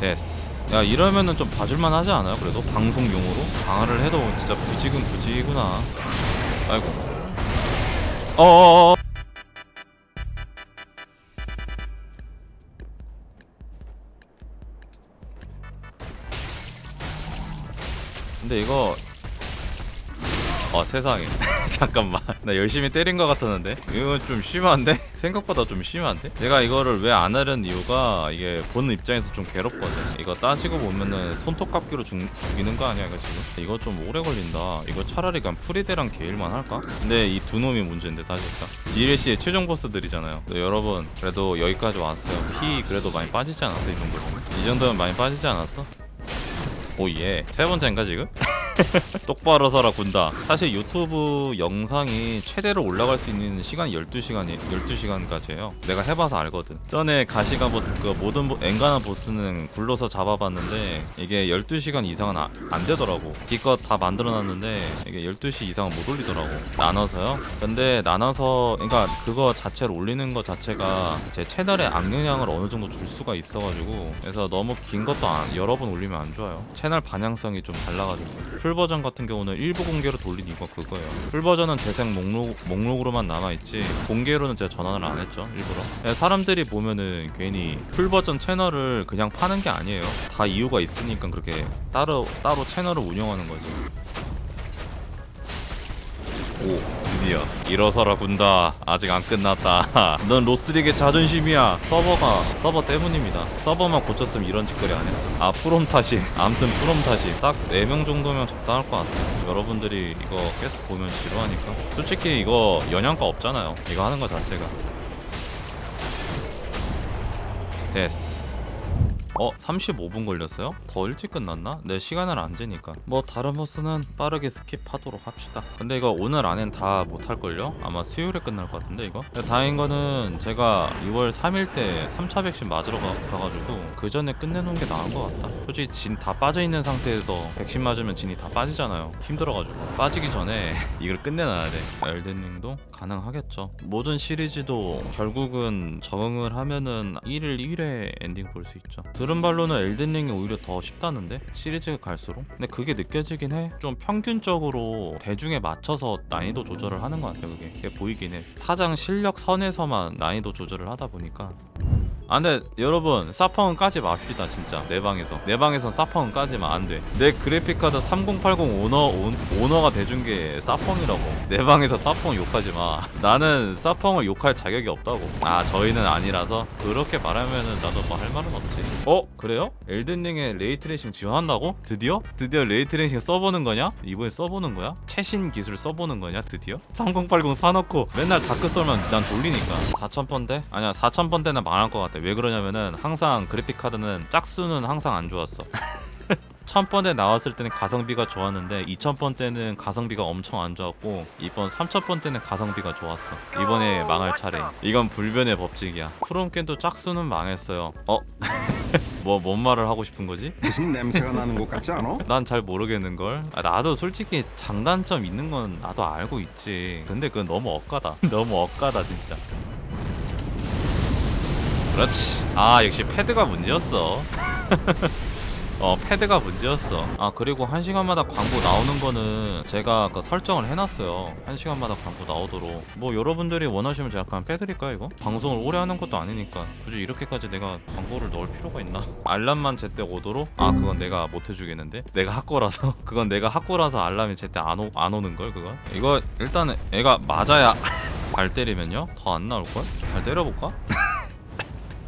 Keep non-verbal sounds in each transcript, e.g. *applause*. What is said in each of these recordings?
됐어 야 이러면은 좀 봐줄만 하지 않아요? 그래도? 방송용으로? 방어를 해도 진짜 부직은 부직이구나. 아이고. 어어어. 근데 이거 어 세상에. *laughs* 잠깐만. 나 열심히 때린 것 같았는데. 이거 좀 심한데? 생각보다 좀 심한데? 제가 이거를 왜 안 하려는 이유가 이게 보는 입장에서 좀 괴롭거든 이거 따지고 보면은 손톱 깎기로 죽, 죽이는 거 아니야 이거 지금? 이거 좀 오래 걸린다 이거 차라리 그냥 프리데랑 게일만 할까? 근데 이 두 놈이 문제인데 사실상 DLC의 최종 보스들이잖아요 네, 여러분 그래도 여기까지 왔어요 피 그래도 많이 빠지지 않았어 이 정도면 이 정도면 많이 빠지지 않았어? 오예 세 번째인가 지금? *laughs* *laughs* 똑바로 서라 군다. 사실 유튜브 영상이 최대로 올라갈 수 있는 시간이 12시간이 12시간까지예요. 내가 해봐서 알거든. 전에 가시가 보, 그 모든 보, 엔간한 보스는 굴러서 잡아봤는데 이게 12시간 이상은 아, 안 되더라고. 기껏 다 만들어놨는데 이게 12시 이상은 못 올리더라고. 나눠서요? 근데 나눠서 그러니까 그거 자체를 올리는 것 자체가 제 채널에 악영향을 어느 정도 줄 수가 있어가지고 그래서 너무 긴 것도 안, 여러 번 올리면 안 좋아요. 채널 방향성이 좀 달라가지고 full 버전 같은 경우는 일부 공개로 돌린 이유가 그거예요. full 버전은 재생 목록, 목록으로만 남아있지 공개로는 제가 전환을 안 했죠 일부러. 예, 사람들이 보면은 괜히 full 버전 채널을 그냥 파는 게 아니에요. 다 이유가 있으니까 그렇게 따로 따로 채널을 운영하는 거지. 오 드디어 일어서라 군다. 아직 안 끝났다. *laughs* 넌 로스릭의 자존심이야. 서버가 서버 때문입니다. 서버만 고쳤으면 이런 짓거리 안 했어. 아 프롬 탓이 *laughs* 암튼 프롬 탓이 딱 4명 정도면 적당할 것 같아요 여러분들이 이거 계속 보면 지루하니까. 솔직히 이거 영양가 없잖아요. 이거 하는 거 자체가. 됐어 어? 35분 걸렸어요? 더 일찍 끝났나? 내 시간을 안 재니까 뭐 다른 보스는 빠르게 skip하도록 합시다 근데 이거 오늘 안엔 다 못할걸요? 아마 수요일에 끝날 것 같은데 이거? 다행인 거는 제가 6월 3일 때 3차 백신 맞으러 가, 가가지고 그 전에 끝내놓은 게 나은 것 같다 솔직히 진 다 빠져있는 상태에서 백신 맞으면 진이 다 빠지잖아요 힘들어가지고 빠지기 전에 *laughs* 이걸 끝내놔야 돼 엘든링도 가능하겠죠 모든 시리즈도 결국은 적응을 하면은 1일 1회 엔딩 볼 수 있죠 들은 바로는 엘든링이 오히려 더 쉽다는데? 시리즈가 갈수록? 근데 그게 느껴지긴 해 좀 평균적으로 대중에 맞춰서 난이도 조절을 하는 것 같아요 그게, 그게 보이긴 해. 사장 실력 선에서만 난이도 조절을 하다 보니까 아 근데 여러분 사펑은 까지 맙시다 진짜 내 방에서 내 방에선 사펑은 까지만 안돼 내 그래픽카드 3080 오너 온, 오너가 대준 게 사펑이라고 내 방에서 사펑 욕하지 마 나는 사펑을 욕할 자격이 없다고 아 저희는 아니라서 그렇게 말하면은 나도 뭐 할 말은 없지 어 그래요? 엘든링에 ray tracing 지원한다고? 드디어? 드디어 ray tracing 써보는 거냐? 이번에 써보는 거야? 최신 기술 써보는 거냐 드디어? 3080 사놓고 맨날 다크 소울만 돌리니까 4000번대? 아니야 4000번대는 망할 것 같아 왜 그러냐면은 항상 그래픽 카드는 짝수는 항상 안 좋았어. *laughs* 1000번대 나왔을 때는 가성비가 좋았는데 2000번 때는 가성비가 엄청 안 좋았고 이번 3000번 때는 가성비가 좋았어. 이번에 망할 차례. 이건 불변의 법칙이야. 프롬캔도 짝수는 망했어요. 어? *laughs* 뭐 뭔 말을 하고 싶은 거지? 무슨 냄새가 나는 것 같지 않아? *laughs* 난 잘 모르겠는걸. 아, 나도 솔직히 장단점 있는 건 나도 알고 있지. 근데 그건 너무 억까다. 너무 억까다 진짜 그렇지 아 역시 패드가 문제였어 *laughs* 어 패드가 문제였어 아 그리고 한 시간마다 광고 나오는 거는 제가 그 설정을 해놨어요 한 시간마다 광고 나오도록 뭐 여러분들이 원하시면 제가 그냥 빼드릴까요 이거? 방송을 오래 하는 것도 아니니까 굳이 이렇게까지 내가 광고를 넣을 필요가 있나? *laughs* 알람만 제때 오도록? 아 그건 내가 못 해주겠는데? 내가 학고라서 *laughs* 그건 내가 학고라서 알람이 제때 안, 오, 안 오는걸 그건? 이거 일단 애가 맞아야 발 때리면요? 더 안 나올걸? 발 때려볼까?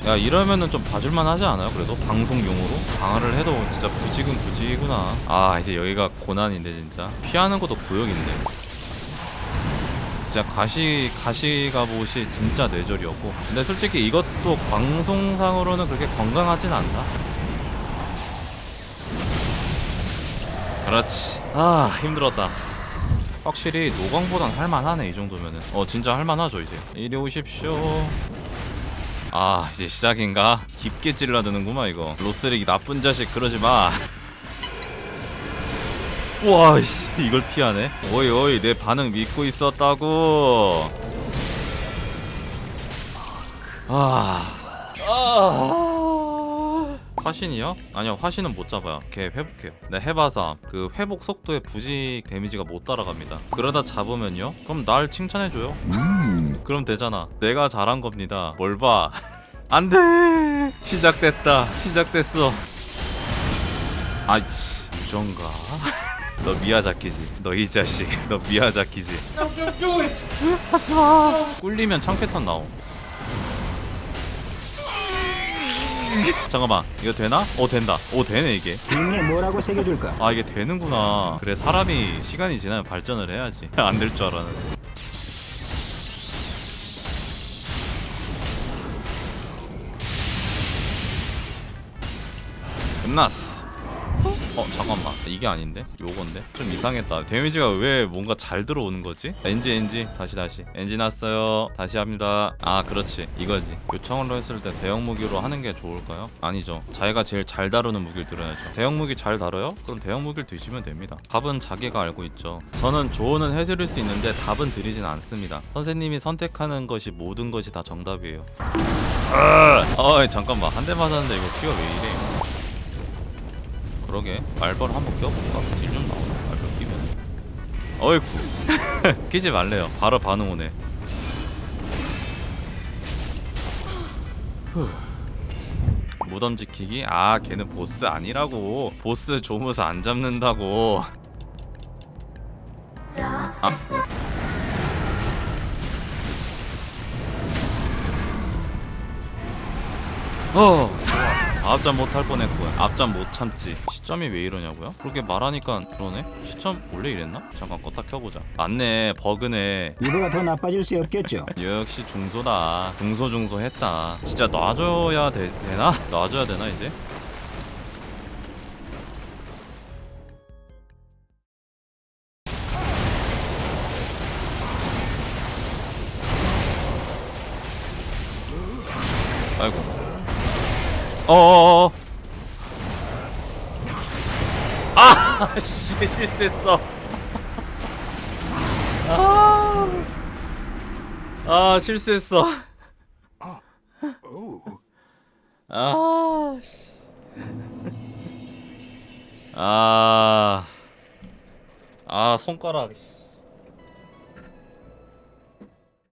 야 이러면은 좀 봐줄만 하지 않아요? 그래도 방송용으로? 방어를 해도 진짜 부직은 부직이구나 아 이제 여기가 고난인데 진짜. 피하는 것도 고역인데. 진짜 가시 가시 갑옷이 진짜 뇌절이었고. 근데 솔직히 이것도 방송상으로는 그렇게 건강하진 않다. 그렇지. 아 힘들었다. 확실히 노광보단 할만하네 이 정도면은. 어 진짜 할만하죠 이제. 이리 오십시오 아 이제 시작인가? 깊게 찔러드는구만 이거. 로스렉이 나쁜 자식 그러지마. 우와 씨, 이걸 피하네. 오이 오이 내 반응 믿고 있었다고. 아... 아... 화신이요? 아니요 화신은 못 잡아요. 걔 회복해요. 네 해봐서 그 회복 속도에 부직 데미지가 못 따라갑니다. 그러다 잡으면요? 그럼 날 칭찬해줘요. 그럼 되잖아. 내가 잘한 겁니다. 뭘봐? *laughs* 안돼! 시작됐다. 시작됐어. 아이씨 유전가? *laughs* 너 미야자키지. 너 이 자식. *laughs* 너 미야자키지. 하지마. 꿀리면 창패턴 나옴 *laughs* 잠깐만 이거 되나? 어 된다. 오 되네 이게. 뭐라고 새겨줄까? 아 이게 되는구나. 그래 사람이 시간이 지나면 발전을 해야지. *laughs* 안 될 줄 알았는데. 끝났어 어 잠깐만. 이게 아닌데? 요건데? 좀 이상했다. 데미지가 왜 뭔가 잘 들어오는 거지? 엔지 엔지. 다시 다시. 엔지 났어요. 다시 합니다. 아 그렇지. 이거지. 요청으로 했을 때 대형 무기로 하는 게 좋을까요? 아니죠. 자기가 제일 잘 다루는 무기를 들어야죠. 대형 무기 잘 다뤄요? 그럼 대형 무기를 드시면 됩니다. 답은 자기가 알고 있죠. 저는 조언은 해드릴 수 있는데 답은 드리진 않습니다. 선생님이 선택하는 것이 모든 것이 다 정답이에요. 어 잠깐만. 한 대 맞았는데 이거 피가 왜 이래 그러게. 말벌 한번 껴볼까? 딜 좀 나오네 말벌 끼면? 어이쿠. *laughs* 끼지 말래요. 바로 반응 오네. 후. 무덤 지키기? 아 걔는 보스 아니라고. 보스 조무스 안 잡는다고. 아. 어 앞잠 못할 뻔했고요 앞잠 못 참지 시점이 왜 이러냐고요? 그렇게 말하니까 그러네 시점 원래 이랬나? 잠깐 껐다 켜보자 맞네 버그네 이보다 더 나빠질 수 없겠죠. 역시 중소다 중소 중소 했다 진짜 놔줘야 되, 되나? 놔줘야 되나 이제? 아이고 어어어 아! *laughs* 씨 실수했어 아, 아 실수했어. 아, 씨. 아, 아 손가락. 씨.